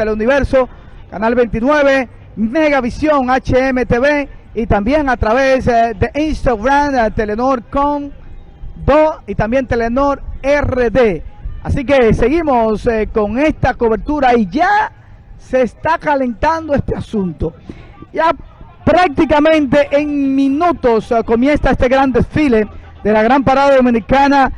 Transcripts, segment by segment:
Teleuniverso, Canal 29, Megavisión, HMTV y también a través eh, de Instagram, eh, Telenor con Do y también Telenor RD. Así que seguimos eh, con esta cobertura y ya se está calentando este asunto. Ya prácticamente en minutos comienza este gran desfile de la gran parada dominicana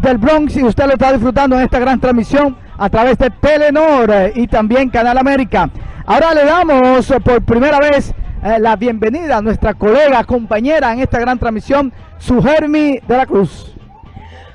del Bronx y usted lo está disfrutando en esta gran transmisión a través de Telenor y también Canal América. Ahora le damos por primera vez eh, la bienvenida a nuestra colega, compañera en esta gran transmisión, Sugermi de la Cruz.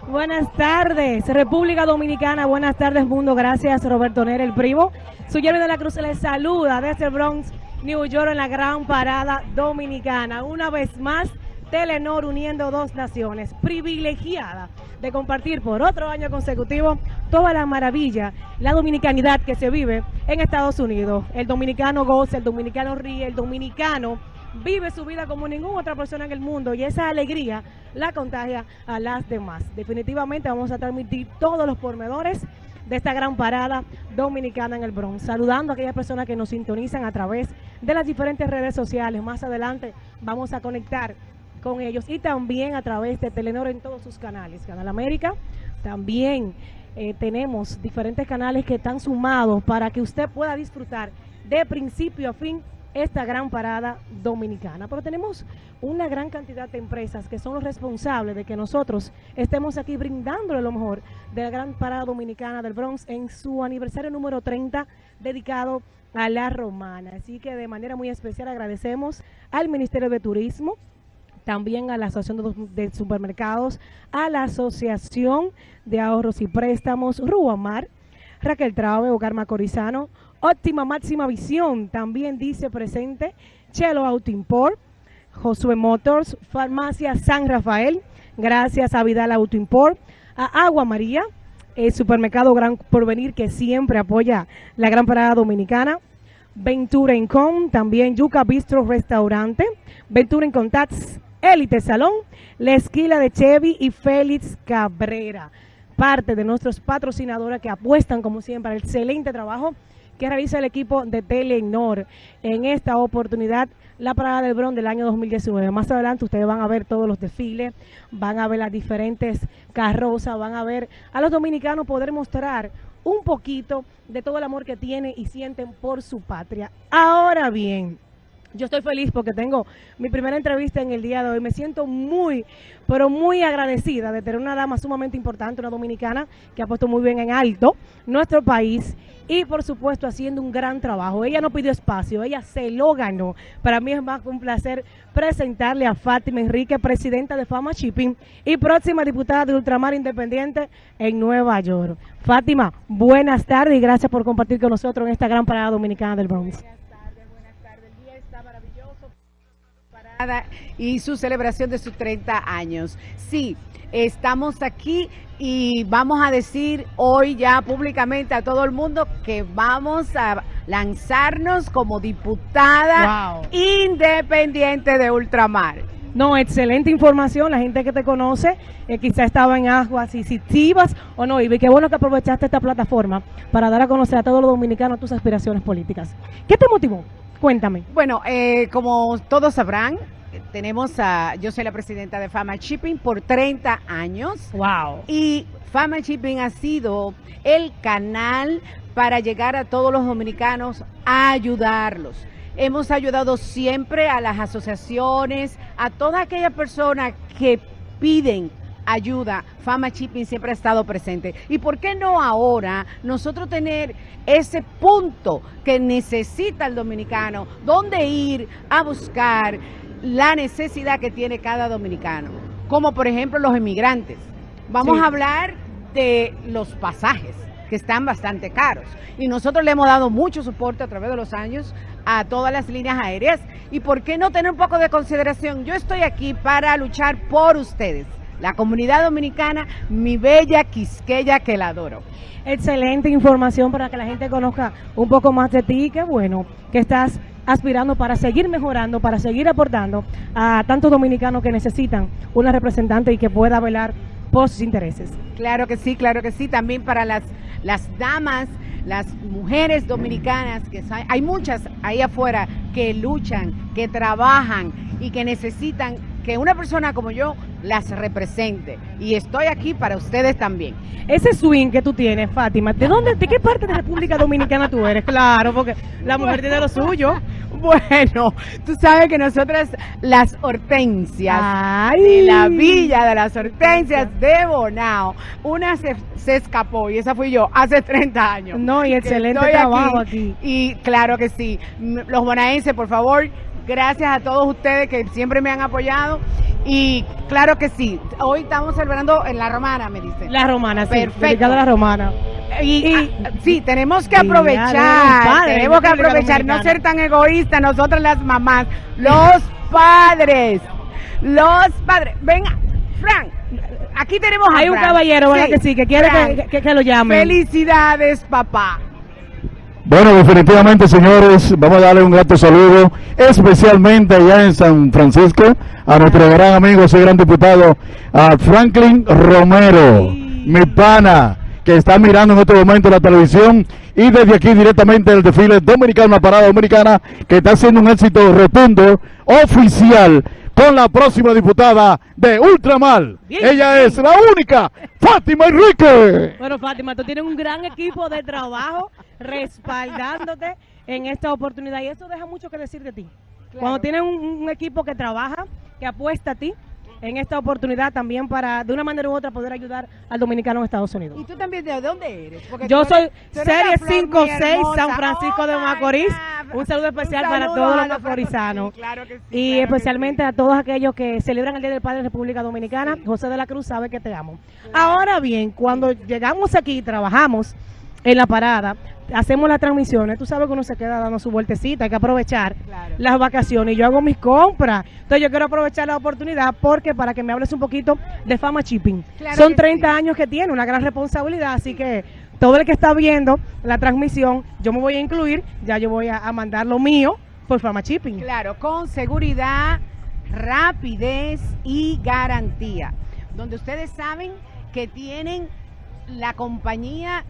Buenas tardes, República Dominicana, buenas tardes mundo, gracias Roberto Nere, el primo. Sugermi de la Cruz les saluda desde el Bronx, New York, en la gran parada dominicana. Una vez más, Telenor uniendo dos naciones, privilegiada de compartir por otro año consecutivo toda la maravilla, la dominicanidad que se vive en Estados Unidos. El dominicano goza, el dominicano ríe, el dominicano vive su vida como ninguna otra persona en el mundo y esa alegría la contagia a las demás. Definitivamente vamos a transmitir todos los pormenores de esta gran parada dominicana en el Bronx. Saludando a aquellas personas que nos sintonizan a través de las diferentes redes sociales. Más adelante vamos a conectar con ellos y también a través de Telenor en todos sus canales. Canal América, también eh, tenemos diferentes canales que están sumados para que usted pueda disfrutar de principio a fin esta gran parada dominicana. Pero tenemos una gran cantidad de empresas que son los responsables de que nosotros estemos aquí brindándole lo mejor de la gran parada dominicana del Bronx en su aniversario número 30 dedicado a la romana. Así que de manera muy especial agradecemos al Ministerio de Turismo, también a la Asociación de, Supermercados, a la Asociación de Ahorros y Préstamos Ruamar, Raquel Traube, Hogar Macorizano, Óptima Máxima Visión, también dice presente, Chelo Auto Import, Josué Motors, Farmacia San Rafael, gracias a Vidal Auto Import, a Agua María, el supermercado Gran Porvenir que siempre apoya la Gran Parada Dominicana, Ventura Incom, también Yuca Bistro Restaurante, Ventura Incontats, Élite Salón, La Esquila de Chevy y Félix Cabrera. Parte de nuestros patrocinadores que apuestan, como siempre, al excelente trabajo que realiza el equipo de Telenor en esta oportunidad, la parada del Bron del año 2019. Más adelante ustedes van a ver todos los desfiles, van a ver las diferentes carrozas, van a ver a los dominicanos poder mostrar un poquito de todo el amor que tienen y sienten por su patria. Ahora bien, yo estoy feliz porque tengo mi primera entrevista en el día de hoy. Me siento muy, pero muy agradecida de tener una dama sumamente importante, una dominicana que ha puesto muy bien en alto nuestro país y por supuesto haciendo un gran trabajo. Ella no pidió espacio, ella se lo ganó. Para mí es más un placer presentarle a Fátima Enrique, presidenta de Fama Shipping y próxima diputada de Ultramar Independiente en Nueva York. Fátima, buenas tardes y gracias por compartir con nosotros en esta gran parada dominicana del Bronx. Y su celebración de sus 30 años. Sí, estamos aquí y vamos a decir hoy ya públicamente a todo el mundo que vamos a lanzarnos como diputada independiente de ultramar. No, excelente información. La gente que te conoce eh, quizá estaba en aguas sensitivas o no. Y qué bueno que aprovechaste esta plataforma para dar a conocer a todos los dominicanos tus aspiraciones políticas. ¿Qué te motivó? Cuéntame. Bueno, eh, como todos sabrán, tenemos a, yo soy la presidenta de Fama Shipping por 30 años. Wow. Y Fama Shipping ha sido el canal para llegar a todos los dominicanos a ayudarlos. Hemos ayudado siempre a las asociaciones, a toda aquella persona que piden ayuda, Fama Shipping siempre ha estado presente. ¿Y por qué no ahora nosotros tener ese punto que necesita el dominicano, donde ir a buscar la necesidad que tiene cada dominicano? Como por ejemplo los emigrantes. Vamos a hablar de los pasajes que están bastante caros. Y nosotros le hemos dado mucho soporte a través de los años a todas las líneas aéreas. ¿Y por qué no tener un poco de consideración? Yo estoy aquí para luchar por ustedes la comunidad dominicana, mi bella Quisqueya que la adoro. Excelente información para que la gente conozca un poco más de ti, qué bueno que estás aspirando para seguir mejorando, para seguir aportando a tantos dominicanos que necesitan una representante y que pueda velar por sus intereses. Claro que sí, claro que sí, también para las, las damas las mujeres dominicanas, que hay muchas ahí afuera que luchan, que trabajan y que necesitan que una persona como yo las represente. Y estoy aquí para ustedes también. Ese swing que tú tienes, Fátima, ¿de dónde, de qué parte de República Dominicana tú eres? Claro, porque la mujer tiene lo suyo. Bueno, tú sabes que nosotras, las hortensias de la villa de las hortensias de Bonao, una se, escapó y esa fui yo hace 30 años. No, y excelente trabajo aquí, Y claro que sí, los bonaenses, por favor, gracias a todos ustedes que siempre me han apoyado. Y claro que sí, hoy estamos celebrando en La Romana, me dicen. La Romana, sí, Perfecto. la Romana. Y, ah, sí, tenemos que aprovechar, tenemos que aprovechar, no ser tan egoístas nosotras las mamás, los padres, los padres. Venga, Frank, aquí tenemos a Hay un caballero, ¿verdad que sí? Que quiere que, que, lo llame. Felicidades, papá. Bueno, definitivamente, señores, vamos a darle un grato saludo, especialmente allá en San Francisco, a nuestro gran amigo, ese gran diputado, a Franklin Romero, mi pana, que está mirando en este momento la televisión y desde aquí directamente el desfile dominicano, la parada dominicana, que está siendo un éxito rotundo, oficial, con la próxima diputada de Ultramar. Ella es la única, Fátima Enrique. Bueno, Fátima, tú tienes un gran equipo de trabajo respaldándote en esta oportunidad y eso deja mucho que decir de ti. Cuando tienes un equipo que trabaja, que apuesta a ti, en esta oportunidad también para, de una manera u otra, poder ayudar al dominicano en Estados Unidos. ¿Y tú también de dónde eres? Yo soy Serie 56 San Francisco de Macorís. Un saludo especial para todos los macorizanos. y especialmente a todos aquellos que celebran el Día del Padre en República Dominicana. José de la Cruz sabe que te amo. Ahora bien, cuando llegamos aquí y trabajamos en la parada, hacemos las transmisiones, tú sabes que uno se queda dando su vueltecita, hay que aprovechar las vacaciones. y Yo hago mis compras. Entonces yo quiero aprovechar la oportunidad porque para que me hables un poquito de Fama Shipping. Son 30 años que tiene, una gran responsabilidad, así que todo el que está viendo la transmisión, yo me voy a incluir, ya yo voy a, mandar lo mío por Fama Shipping. Claro, con seguridad, rapidez y garantía. Donde ustedes saben que tienen la compañía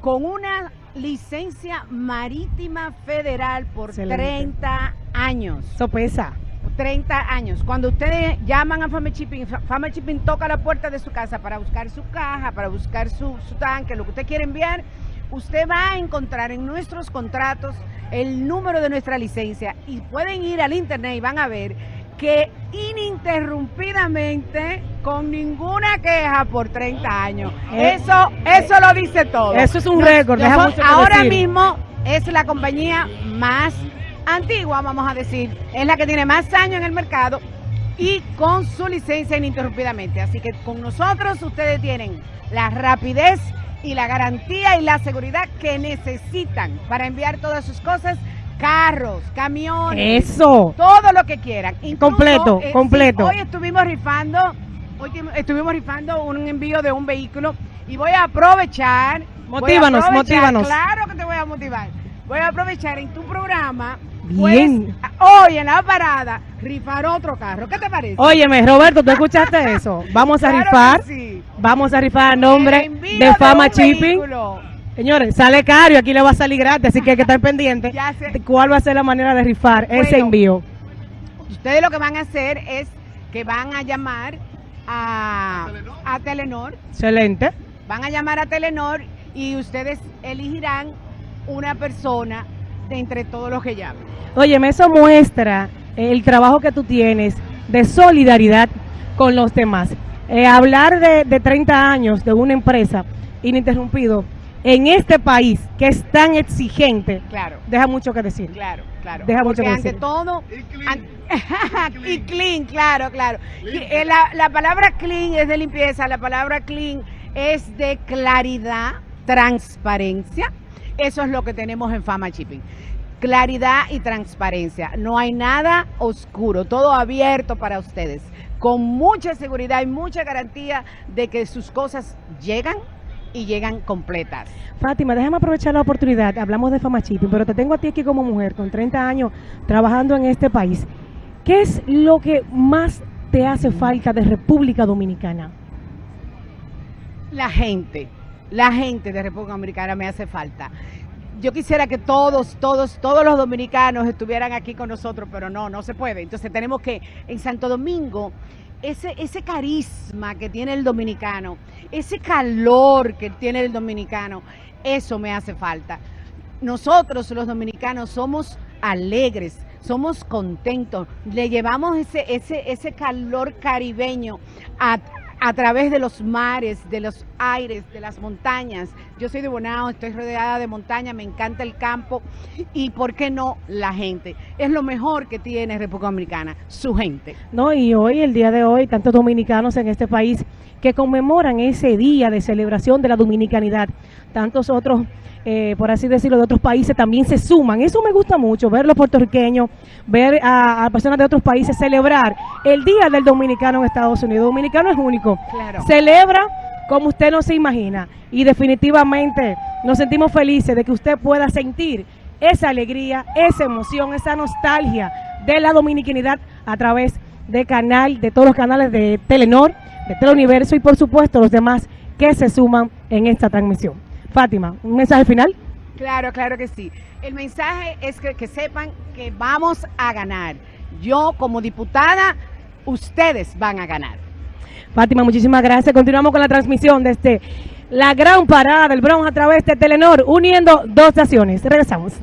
con una licencia marítima federal por 30 años. Eso pesa. 30 años. Cuando ustedes llaman a Fama Shipping, Fama Shipping toca la puerta de su casa para buscar su caja, para buscar su, su tanque, lo que usted quiere enviar, usted va a encontrar en nuestros contratos el número de nuestra licencia y pueden ir al internet y van a ver que ininterrumpidamente, con ninguna queja por 30 años. Eh, eso, eso lo dice todo. Eso es un récord. ahora mismo es la compañía más antigua, vamos a decir. Es la que tiene más años en el mercado y con su licencia ininterrumpidamente. Así que con nosotros ustedes tienen la rapidez y la garantía y la seguridad que necesitan para enviar todas sus cosas carros, camiones, eso, todo lo que quieran. completo, eh, completo. hoy estuvimos rifando, hoy estuvimos rifando un envío de un vehículo y voy a aprovechar. Motívanos, motívanos. Claro que te voy a motivar. Voy a aprovechar en tu programa. Bien. hoy en la parada rifar otro carro. ¿Qué te parece? Óyeme, Roberto, ¿tú escuchaste eso? Vamos a rifar. Vamos a rifar a nombre de Fama Shipping. Señores, sale caro y aquí le va a salir gratis, así que hay que estar pendiente de cuál va a ser la manera de rifar ese envío. Ustedes lo que van a hacer es que van a llamar a, a Telenor. Excelente. Van a llamar a Telenor y ustedes elegirán una persona de entre todos los que llamen. Oye, eso muestra el trabajo que tú tienes de solidaridad con los demás. Eh, hablar de, de 30 años de una empresa ininterrumpido en este país que es tan exigente, claro. deja mucho que decir. Claro, claro. Deja mucho que ante todo, y clean. claro, claro. Eh, la, la palabra clean es de limpieza, la palabra clean es de claridad, transparencia. Eso es lo que tenemos en Fama Shipping. Claridad y transparencia. No hay nada oscuro, todo abierto para ustedes. Con mucha seguridad y mucha garantía de que sus cosas llegan y llegan completas. Fátima, déjame aprovechar la oportunidad. Hablamos de Fama Shipping, pero te tengo a ti aquí como mujer con 30 años trabajando en este país. ¿Qué es lo que más te hace falta de República Dominicana? La gente, la gente de República Dominicana me hace falta. Yo quisiera que todos, todos, todos los dominicanos estuvieran aquí con nosotros, pero no, no se puede. Entonces tenemos que, en Santo Domingo, ese, ese carisma que tiene el dominicano, ese calor que tiene el dominicano, eso me hace falta. Nosotros los dominicanos somos alegres, somos contentos, le llevamos ese, ese, ese calor caribeño a, a través de los mares, de los aires, de las montañas. Yo soy de Bonao, estoy rodeada de montaña, me encanta el campo y, ¿por qué no, la gente? Es lo mejor que tiene República Dominicana, su gente. No, y hoy, el día de hoy, tantos dominicanos en este país que conmemoran ese día de celebración de la dominicanidad. Tantos otros eh, por así decirlo, de otros países también se suman. Eso me gusta mucho, ver los puertorriqueños, ver a, personas de otros países celebrar el Día del Dominicano en Estados Unidos. dominicano es único. Celebra como usted no se imagina. Y definitivamente nos sentimos felices de que usted pueda sentir esa alegría, esa emoción, esa nostalgia de la dominicanidad a través de canal, de todos los canales de Telenor, de Teleuniverso y por supuesto los demás que se suman en esta transmisión. Fátima, ¿un mensaje final? Claro, claro que sí. El mensaje es que, que sepan que vamos a ganar. Yo como diputada, ustedes van a ganar. Fátima, muchísimas gracias. Continuamos con la transmisión desde la gran parada del Bronx a través de Telenor, uniendo dos naciones. Regresamos.